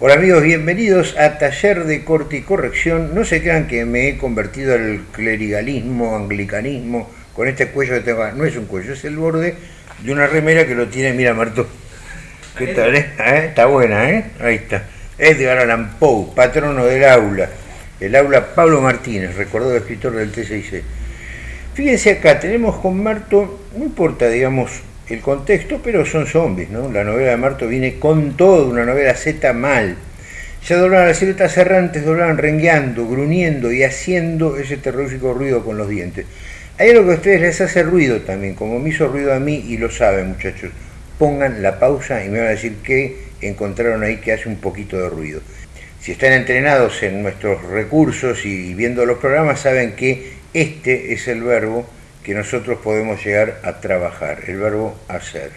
Hola amigos, bienvenidos a Taller de Corte y Corrección. No se crean que me he convertido al clerigalismo, anglicanismo, con este cuello que tengo. No es un cuello, es el borde de una remera que lo tiene, mira Marto. ¿Qué tal? Eh? ¿Eh? Está buena, ¿eh? Ahí está. Edgar Allan Poe, patrono del aula. El aula Pablo Martínez, recordado escritor del T6C. Fíjense acá, tenemos con Marto, no importa, digamos, el contexto, pero son zombies, ¿no? La novela de Marto viene con todo, una novela Z mal. Ya doblaban las siluetas errantes, doblaban rengueando, gruñendo y haciendo ese terrorífico ruido con los dientes. Hay algo que a ustedes les hace ruido también, como me hizo ruido a mí y lo saben muchachos. Pongan la pausa y me van a decir que encontraron ahí que hace un poquito de ruido. Si están entrenados en nuestros recursos y viendo los programas, saben que este es el verbo que nosotros podemos llegar a trabajar, el verbo hacer.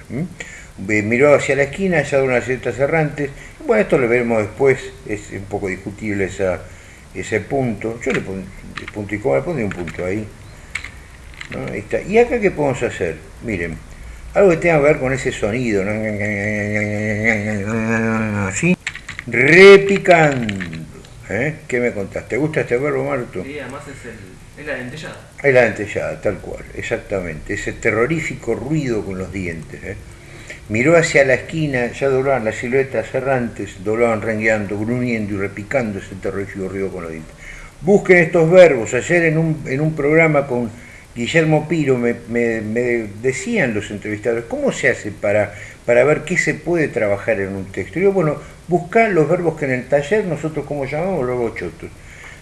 Miró hacia la esquina, de unas ciertas errantes. Bueno, esto lo veremos después, es un poco discutible esa, ese punto. Yo le pongo punto y coma, le pondré un punto ahí. Está. ¿Y acá qué podemos hacer? Miren, algo que tenga que ver con ese sonido. ¿Sí? Repicando. ¿Eh? ¿Qué me contaste? ¿Te gusta este verbo, Marto? Sí, además es, el, es la dentellada. Es la dentellada, tal cual, exactamente. Ese terrorífico ruido con los dientes. ¿eh? Miró hacia la esquina, ya doblaban las siluetas errantes, doblaban rengueando, gruñendo y repicando ese terrorífico ruido con los dientes. Busquen estos verbos. Ayer en un, en un programa con Guillermo Piro me, decían los entrevistadores, ¿cómo se hace para, para ver qué se puede trabajar en un texto? Y yo, bueno, buscar los verbos que en el taller nosotros como llamamos verbos chotos.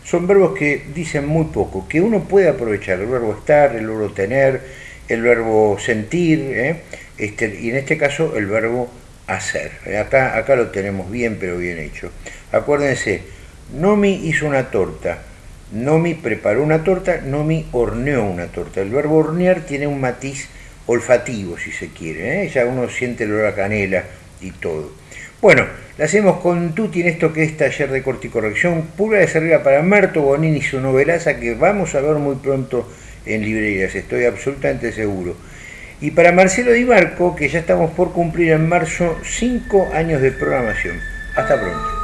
Son verbos que dicen muy poco, que uno puede aprovechar, el verbo estar, el verbo tener, el verbo sentir, ¿eh? este, y en este caso el verbo hacer. Acá, acá lo tenemos bien, pero bien hecho. Acuérdense, Nomi hizo una torta, Nomi preparó una torta, Nomi horneó una torta. El verbo hornear tiene un matiz olfativo, si se quiere. ¿eh? Ya uno siente el olor a canela y todo. Bueno, la hacemos con Tuti en esto que es taller de corte y corrección, pura de servida para Marto Bonini y su novelaza que vamos a ver muy pronto en librerías, estoy absolutamente seguro. Y para Marcelo Di Marco, que ya estamos por cumplir en marzo 5 años de programación. Hasta pronto.